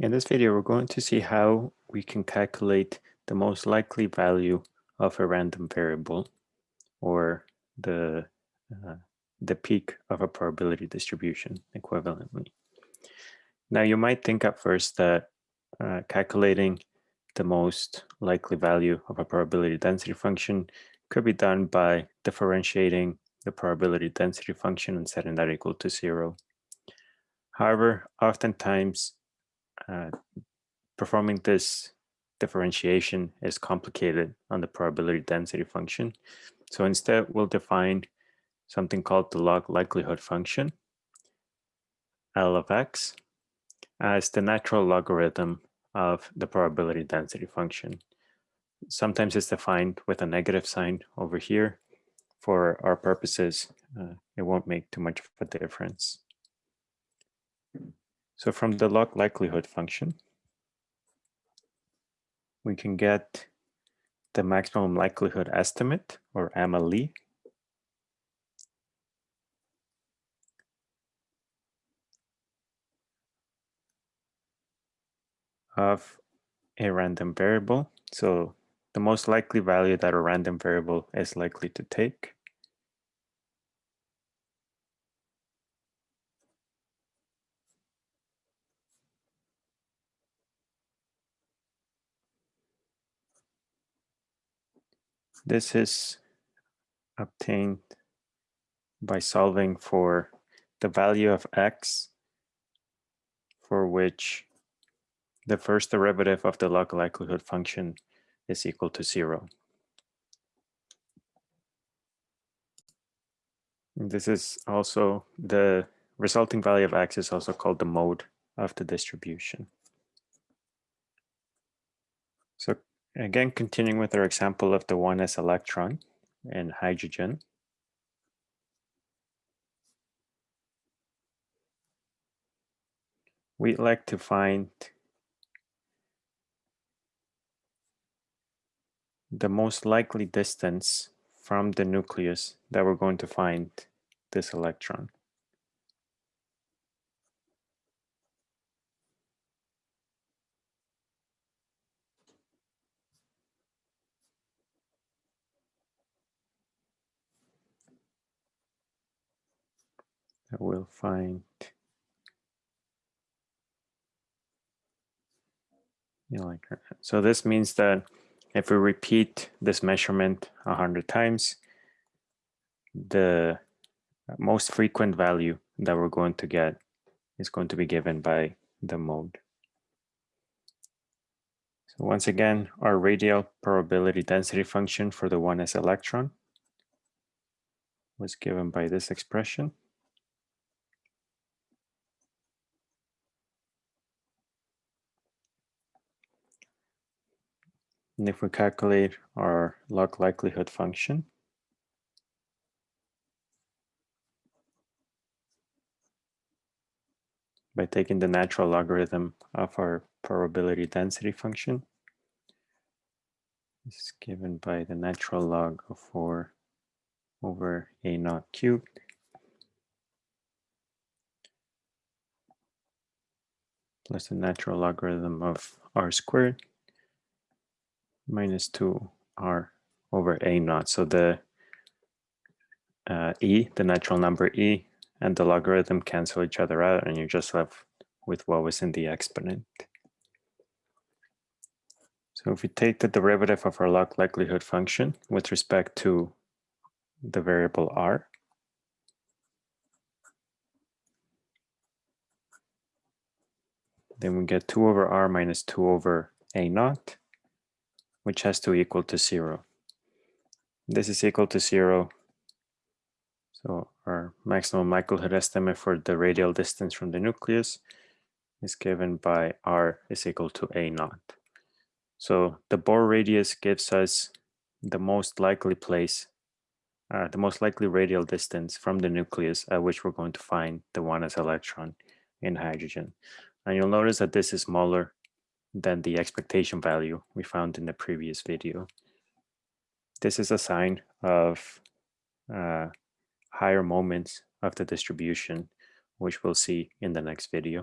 In this video, we're going to see how we can calculate the most likely value of a random variable or the, uh, the peak of a probability distribution equivalently. Now, you might think at first that uh, calculating the most likely value of a probability density function could be done by differentiating the probability density function and setting that equal to zero. However, oftentimes uh, performing this differentiation is complicated on the probability density function. So instead, we'll define something called the log likelihood function, L of x, as the natural logarithm of the probability density function. Sometimes it's defined with a negative sign over here. For our purposes, uh, it won't make too much of a difference. So from the log likelihood function, we can get the maximum likelihood estimate or MLE. of a random variable. So the most likely value that a random variable is likely to take. This is obtained by solving for the value of x for which the first derivative of the log likelihood function is equal to zero. This is also the resulting value of x is also called the mode of the distribution. So Again, continuing with our example of the 1s electron and hydrogen. We'd like to find the most likely distance from the nucleus that we're going to find this electron. I will find so this means that if we repeat this measurement a hundred times, the most frequent value that we're going to get is going to be given by the mode. So once again, our radial probability density function for the 1s electron was given by this expression. And if we calculate our log likelihood function, by taking the natural logarithm of our probability density function, this is given by the natural log of 4 over a naught cubed. plus the natural logarithm of r squared minus 2r over a naught. So the uh, e, the natural number e, and the logarithm cancel each other out, and you're just left with what was in the exponent. So if we take the derivative of our log likelihood function with respect to the variable r, then we get 2 over r minus 2 over a naught which has to equal to zero. This is equal to zero. So our maximum likelihood estimate for the radial distance from the nucleus is given by r is equal to a naught. So the Bohr radius gives us the most likely place, uh, the most likely radial distance from the nucleus at which we're going to find the 1s electron in hydrogen. And you'll notice that this is smaller than the expectation value we found in the previous video. This is a sign of uh, higher moments of the distribution, which we'll see in the next video.